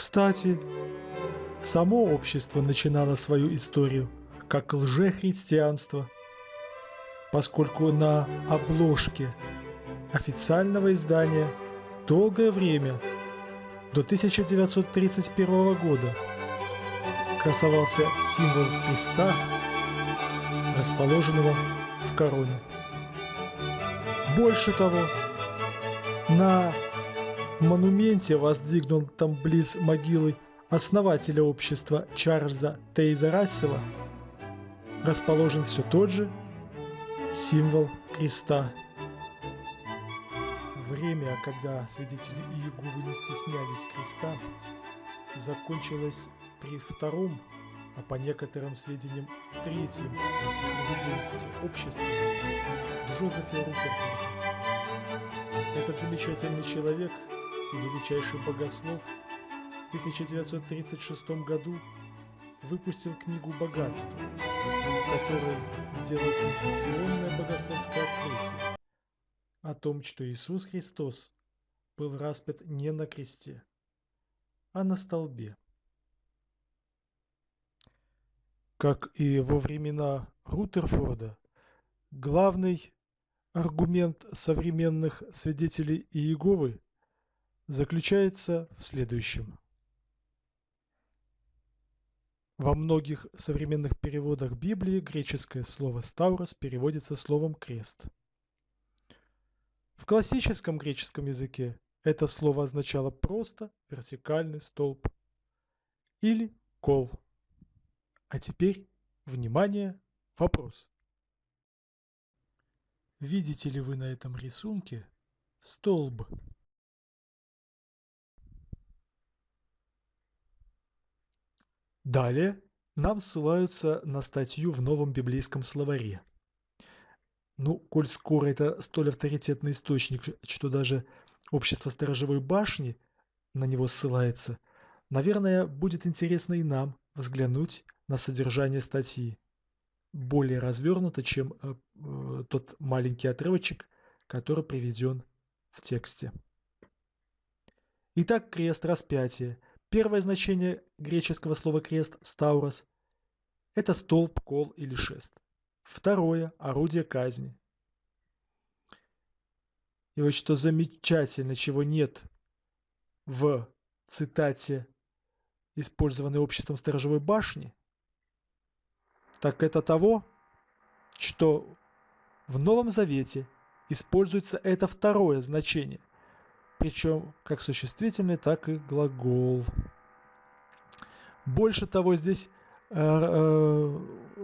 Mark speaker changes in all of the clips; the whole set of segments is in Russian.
Speaker 1: Кстати, само общество начинало свою историю как лжехристианство, поскольку на обложке официального издания долгое время, до 1931 года, красовался символ креста, расположенного в короне. Больше того, на монументе, воздвигнутом близ могилы основателя общества Чарльза Тейза Рассела, расположен все тот же символ креста. Время, когда свидетели Иеговы не стеснялись креста, закончилось при втором, а по некоторым сведениям третьем президенте общества Джозефе Руперфорде. Этот замечательный человек величайший богослов в 1936 году выпустил книгу «Богатство», которой сделал сенсационное богословское открытие о том, что Иисус Христос был распят не на кресте, а на столбе. Как и во времена Рутерфорда, главный аргумент современных свидетелей Иеговы заключается в следующем. Во многих современных переводах Библии греческое слово «ставрос» переводится словом «крест». В классическом греческом языке это слово означало просто вертикальный столб или кол. А теперь, внимание, вопрос. Видите ли вы на этом рисунке столб? Далее нам ссылаются на статью в новом библейском словаре. Ну, коль скоро это столь авторитетный источник, что даже общество сторожевой башни на него ссылается, наверное, будет интересно и нам взглянуть на содержание статьи более развернуто, чем э, э, тот маленький отрывочек, который приведен в тексте. Итак, крест распятие. Первое значение греческого слова крест – стаурос – это столб, кол или шест. Второе – орудие казни. И вот что замечательно, чего нет в цитате, использованной обществом сторожевой башни – так это того, что в Новом Завете используется это второе значение, причем как существительный, так и глагол. Больше того, здесь э, э,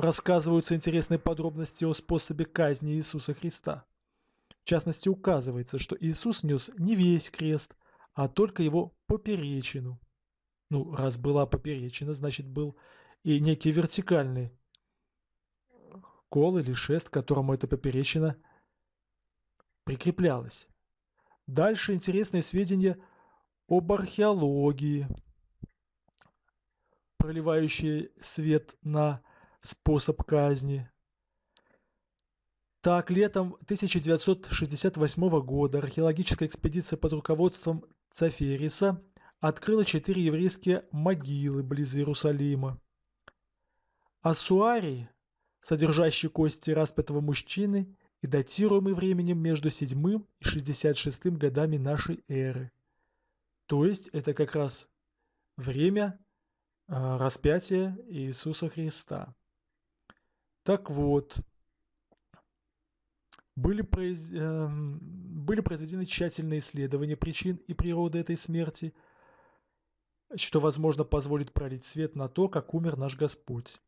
Speaker 1: рассказываются интересные подробности о способе казни Иисуса Христа. В частности, указывается, что Иисус нес не весь крест, а только его поперечину. Ну, раз была поперечина, значит был и некий вертикальный кол или шест, к которому эта поперечина прикреплялась. Дальше интересные сведения об археологии, проливающие свет на способ казни. Так, летом 1968 года археологическая экспедиция под руководством Цафериса открыла четыре еврейские могилы близ Иерусалима. Асуарий содержащий кости распятого мужчины и датируемый временем между 7 и 66 годами нашей эры. То есть это как раз время а, распятия Иисуса Христа. Так вот, были, произ... Эм, были произведены тщательные исследования причин и природы этой смерти, что, возможно, позволит пролить свет на то, как умер наш Господь.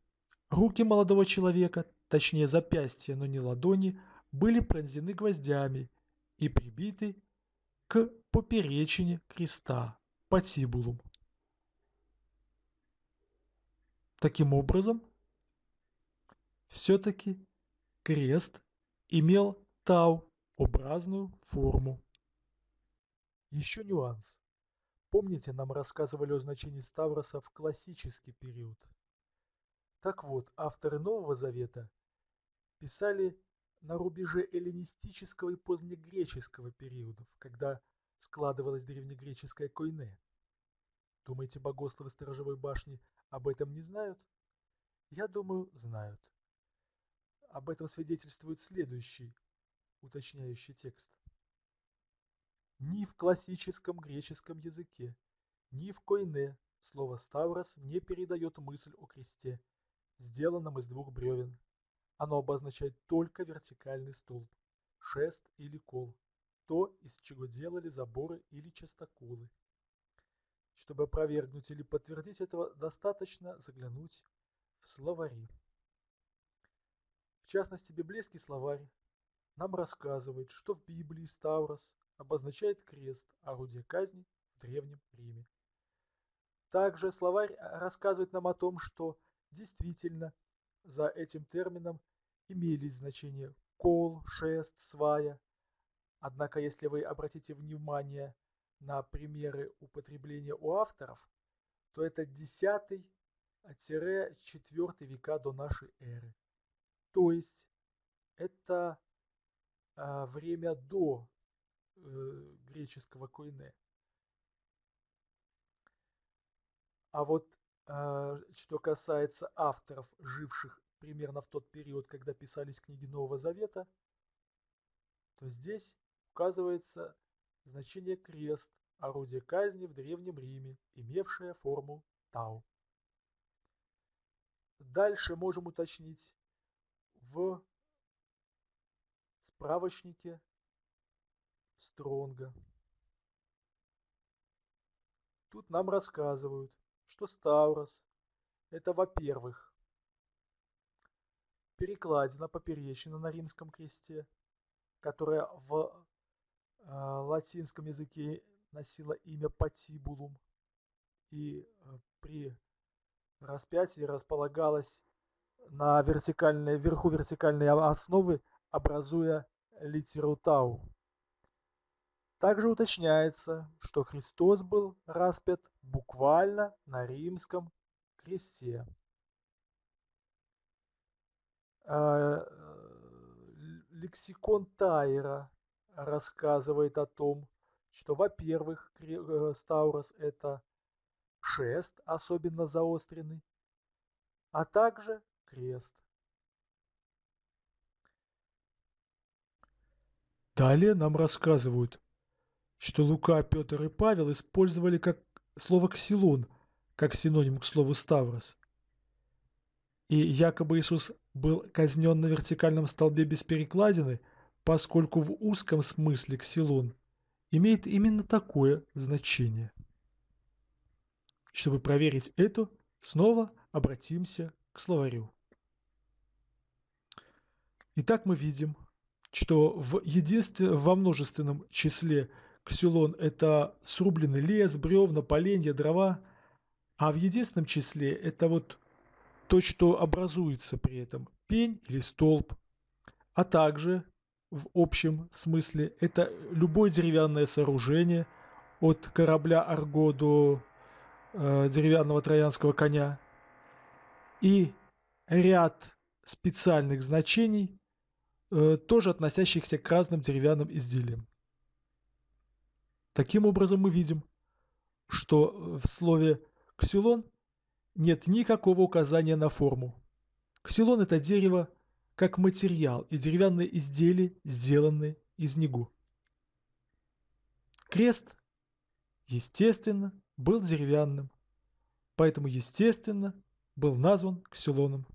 Speaker 1: Руки молодого человека, точнее запястья, но не ладони, были пронзены гвоздями и прибиты к поперечине креста, патибулум. Таким образом, все-таки крест имел тау-образную форму. Еще нюанс. Помните, нам рассказывали о значении Ставроса в классический период – так вот, авторы Нового Завета писали на рубеже эллинистического и позднегреческого периодов, когда складывалась древнегреческая койне. Думаете, богословы сторожевой башни об этом не знают? Я думаю, знают. Об этом свидетельствует следующий уточняющий текст. Ни в классическом греческом языке, ни в койне слово «ставрос» не передает мысль о кресте, сделанном из двух бревен. Оно обозначает только вертикальный столб, шест или кол, то, из чего делали заборы или частоколы. Чтобы опровергнуть или подтвердить этого, достаточно заглянуть в словари. В частности, библейский словарь нам рассказывает, что в Библии Ставрос обозначает крест, орудие казни в Древнем Риме. Также словарь рассказывает нам о том, что действительно за этим термином имелись значения кол, шест, свая. Однако, если вы обратите внимание на примеры употребления у авторов, то это 10-4 века до нашей эры. То есть это а, время до э, греческого койне. А вот а, что касается авторов, живших примерно в тот период, когда писались книги Нового Завета, то здесь указывается значение крест, орудие казни в Древнем Риме, имевшее форму Тау. Дальше можем уточнить в справочнике Стронга. Тут нам рассказывают, что Ставрос – это, во-первых, перекладина поперечина на римском кресте, которая в э, латинском языке носила имя патибулум и э, при распятии располагалась на вертикальной, вверху вертикальной основы, образуя литеру тау. Также уточняется, что Христос был распят буквально на римском кресте. А, лексикон Тайра рассказывает о том, что, во-первых, э, Ставрос – это шест, особенно заостренный, а также крест.
Speaker 2: Далее нам рассказывают, что Лука, Петр и Павел использовали как слово «ксилон» как синоним к слову «ставрос». И якобы Иисус был казнен на вертикальном столбе без перекладины, поскольку в узком смысле «ксилон» имеет именно такое значение. Чтобы проверить это, снова обратимся к словарю. Итак, мы видим, что в единстве, во множественном числе ксилон – это срубленный лес, бревна, поленья, дрова, а в единственном числе это вот то, что образуется при этом – пень или столб, а также в общем смысле это любое деревянное сооружение от корабля Арго до э, деревянного троянского коня и ряд специальных значений, э, тоже относящихся к разным деревянным изделиям. Таким образом мы видим, что в слове «ксилон» нет никакого указания на форму. Ксилон – это дерево, как материал и деревянные изделия, сделанные из него. Крест, естественно, был деревянным, поэтому, естественно, был назван Ксилоном.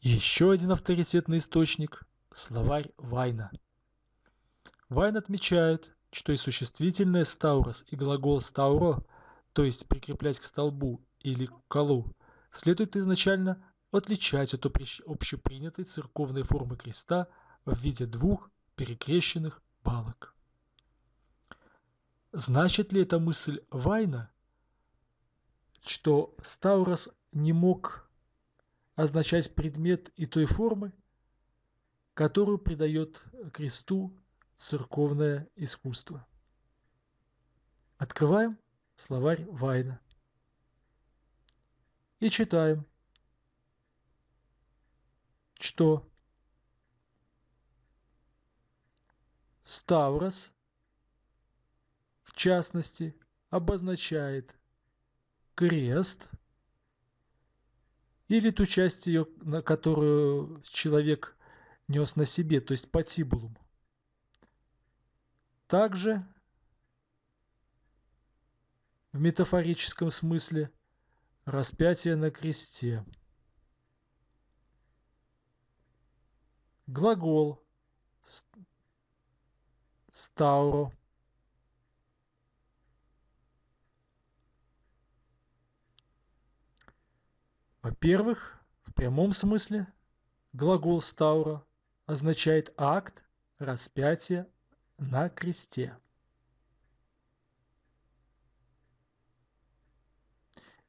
Speaker 2: Еще один авторитетный источник – словарь Вайна. Вайн отмечает, что и существительное «стаурос» и глагол «стауро» то есть прикреплять к столбу или к колу, следует изначально отличать от общепринятой церковной формы креста в виде двух перекрещенных балок. Значит ли эта мысль Вайна, что Ставрос не мог означать предмет и той формы, которую придает кресту церковное искусство? Открываем Словарь Вайна. И читаем, что
Speaker 1: Ставрос, в частности, обозначает крест или ту часть ее, на которую человек нес на себе, то есть патибулум. Также в метафорическом смысле распятие на кресте. Глагол стауро Во-первых, в прямом смысле глагол стаура означает акт распятия на кресте.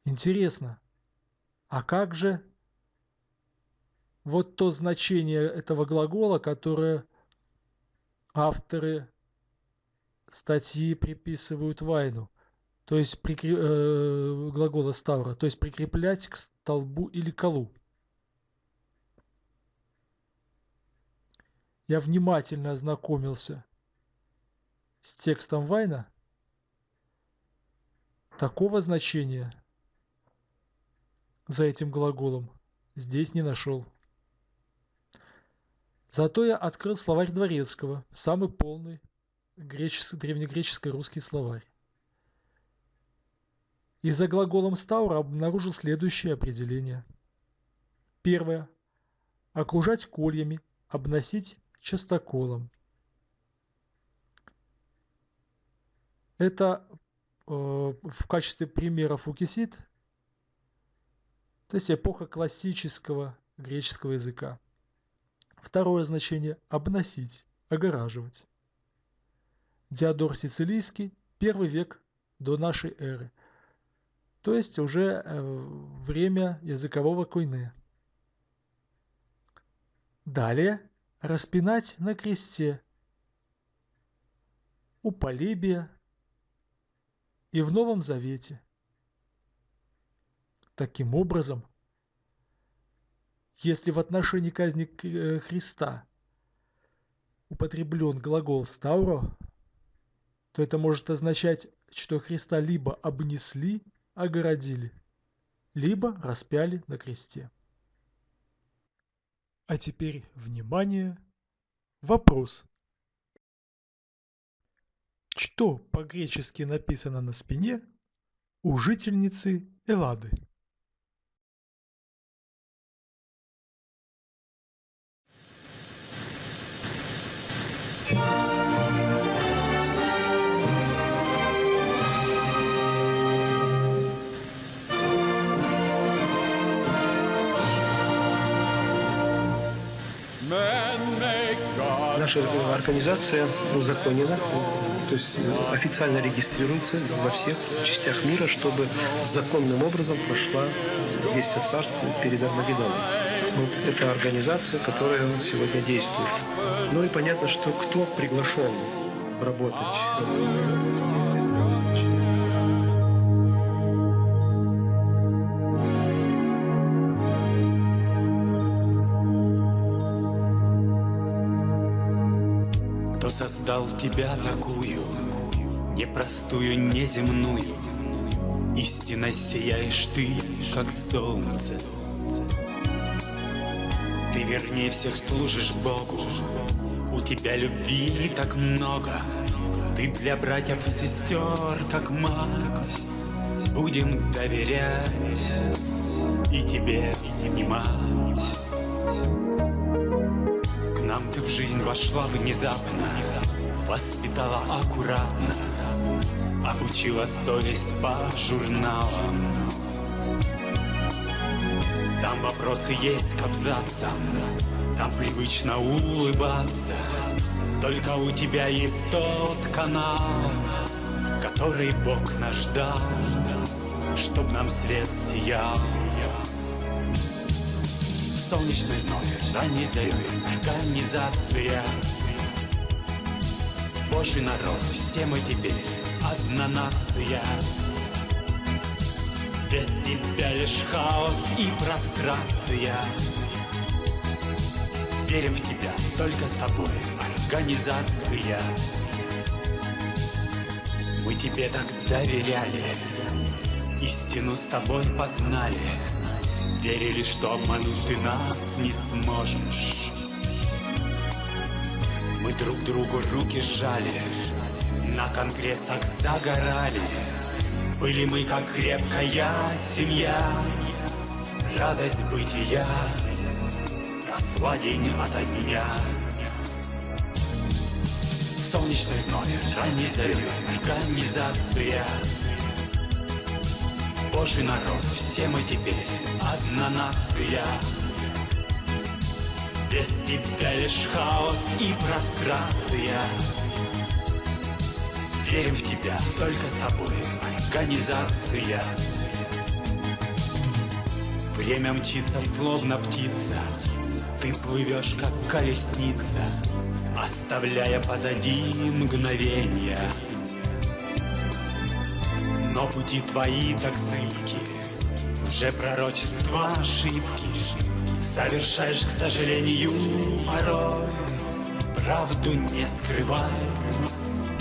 Speaker 1: Интересно, а как же вот то значение этого глагола, которое авторы статьи приписывают Вайну, то есть прикреп... э, глагола ставра, то есть прикреплять к столбу или колу. Я внимательно ознакомился с текстом Вайна. Такого значения за этим глаголом здесь не нашел. Зато я открыл словарь Дворецкого, самый полный греческий, древнегреческий русский словарь. И за глаголом стаура обнаружил следующее определение. Первое. Окружать кольями, обносить частоколом. Это э, в качестве примера фукисид то есть эпоха классического греческого языка. Второе значение – обносить, огораживать. Диодор Сицилийский, первый век до нашей эры. То есть уже э, время языкового койне. Далее – распинать на кресте. У Полибия и в Новом Завете – Таким образом, если в отношении казни э, Христа употреблен глагол «стауро», то это может означать, что Христа либо обнесли, огородили, либо распяли на кресте. А теперь, внимание, вопрос. Что по-гречески написано на спине у жительницы Эллады?
Speaker 3: Наша организация узаконена, то есть официально регистрируется во всех частях мира, чтобы законным образом прошла весть о царстве перед Армагеддоном. Вот это организация, которая сегодня действует. Ну и понятно, что кто приглашен работать
Speaker 4: Создал тебя такую, непростую, неземную, Истинно сияешь ты, как солнце. Ты вернее всех служишь Богу, у тебя любви так много, Ты для братьев и сестер, как мать, Будем доверять и тебе внимать. К нам в жизнь вошла внезапно, Воспитала аккуратно, Обучила совесть по журналам. Там вопросы есть к абзацам, Там привычно улыбаться. Только у тебя есть тот канал, Который Бог наш дал, Чтоб нам свет сиял. Солнечный номер, ранний зарей, организация. Божий народ, все мы теперь одна нация. Без тебя лишь хаос и прострация Верим в тебя, только с тобой Организация Мы тебе так доверяли Истину с тобой познали Верили, что обмануть ты нас не сможешь. Мы друг другу руки сжали На конгрессах загорали. Были мы как крепкая семья Радость бытия Росла день ото дня Солнечный зной, ранний зари, организация Божий народ, все мы теперь одна нация. Без тебя лишь хаос и прострация. Верим в тебя, только с тобой организация. Время мчится, словно птица. Ты плывешь, как колесница Оставляя позади мгновения но пути твои так зыбки, Уже пророчества ошибки. Совершаешь, к сожалению, порой. Правду не скрывай,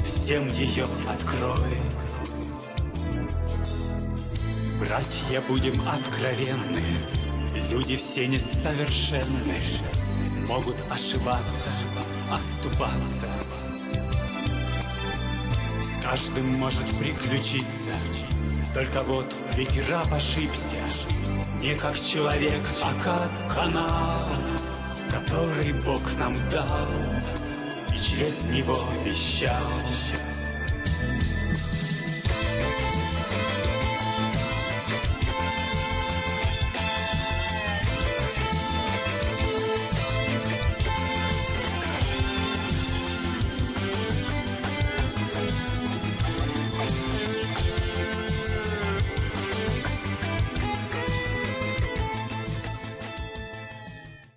Speaker 4: всем ее открой. Братья, будем откровенны. Люди все несовершенны. Могут ошибаться, оступаться каждым может приключиться. Только вот ведь раб ошибся, не как человек, а как канал, который Бог нам дал и через него вещал.